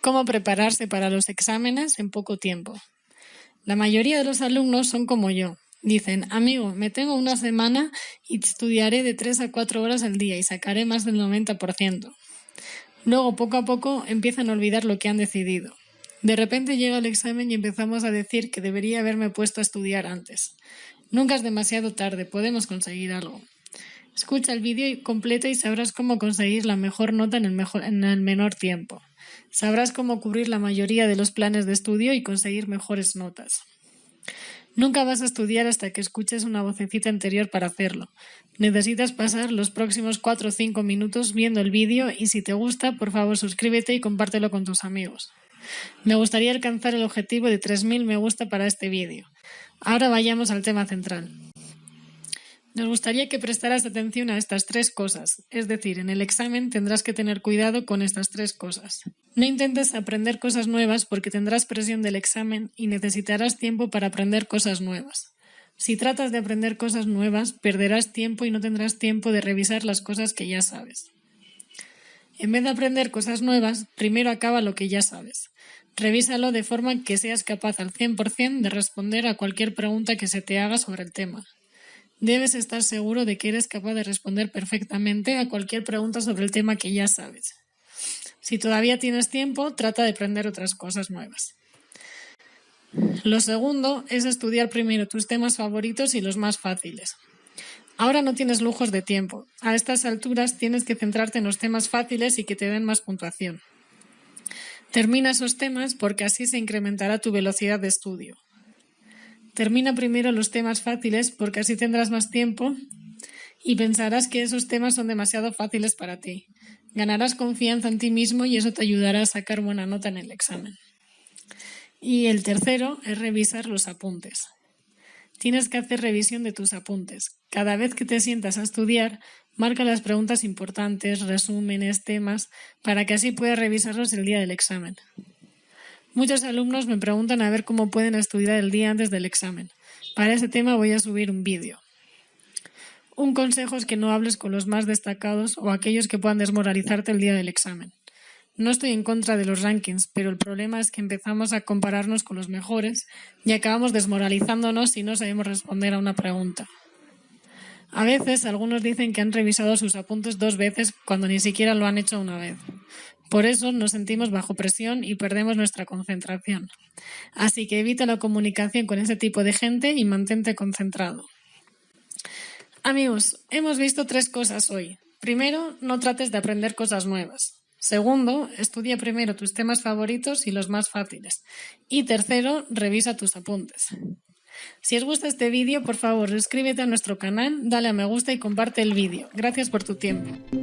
Cómo prepararse para los exámenes en poco tiempo. La mayoría de los alumnos son como yo. Dicen, amigo, me tengo una semana y estudiaré de 3 a 4 horas al día y sacaré más del 90%. Luego, poco a poco, empiezan a olvidar lo que han decidido. De repente llega el examen y empezamos a decir que debería haberme puesto a estudiar antes. Nunca es demasiado tarde, podemos conseguir algo. Escucha el vídeo completo y sabrás cómo conseguir la mejor nota en el, mejor, en el menor tiempo. Sabrás cómo cubrir la mayoría de los planes de estudio y conseguir mejores notas. Nunca vas a estudiar hasta que escuches una vocecita interior para hacerlo. Necesitas pasar los próximos 4 o 5 minutos viendo el vídeo y si te gusta, por favor suscríbete y compártelo con tus amigos. Me gustaría alcanzar el objetivo de 3.000 me gusta para este vídeo. Ahora vayamos al tema central. Nos gustaría que prestaras atención a estas tres cosas, es decir, en el examen tendrás que tener cuidado con estas tres cosas. No intentes aprender cosas nuevas porque tendrás presión del examen y necesitarás tiempo para aprender cosas nuevas. Si tratas de aprender cosas nuevas, perderás tiempo y no tendrás tiempo de revisar las cosas que ya sabes. En vez de aprender cosas nuevas, primero acaba lo que ya sabes. Revísalo de forma que seas capaz al 100% de responder a cualquier pregunta que se te haga sobre el tema. Debes estar seguro de que eres capaz de responder perfectamente a cualquier pregunta sobre el tema que ya sabes. Si todavía tienes tiempo, trata de aprender otras cosas nuevas. Lo segundo es estudiar primero tus temas favoritos y los más fáciles. Ahora no tienes lujos de tiempo. A estas alturas tienes que centrarte en los temas fáciles y que te den más puntuación. Termina esos temas porque así se incrementará tu velocidad de estudio. Termina primero los temas fáciles porque así tendrás más tiempo y pensarás que esos temas son demasiado fáciles para ti. Ganarás confianza en ti mismo y eso te ayudará a sacar buena nota en el examen. Y el tercero es revisar los apuntes. Tienes que hacer revisión de tus apuntes. Cada vez que te sientas a estudiar, marca las preguntas importantes, resúmenes, temas, para que así puedas revisarlos el día del examen. Muchos alumnos me preguntan a ver cómo pueden estudiar el día antes del examen. Para ese tema voy a subir un vídeo. Un consejo es que no hables con los más destacados o aquellos que puedan desmoralizarte el día del examen. No estoy en contra de los rankings, pero el problema es que empezamos a compararnos con los mejores y acabamos desmoralizándonos si no sabemos responder a una pregunta. A veces algunos dicen que han revisado sus apuntes dos veces cuando ni siquiera lo han hecho una vez. Por eso nos sentimos bajo presión y perdemos nuestra concentración. Así que evita la comunicación con ese tipo de gente y mantente concentrado. Amigos, hemos visto tres cosas hoy. Primero, no trates de aprender cosas nuevas. Segundo, estudia primero tus temas favoritos y los más fáciles. Y tercero, revisa tus apuntes. Si os gusta este vídeo, por favor, suscríbete a nuestro canal, dale a me gusta y comparte el vídeo. Gracias por tu tiempo.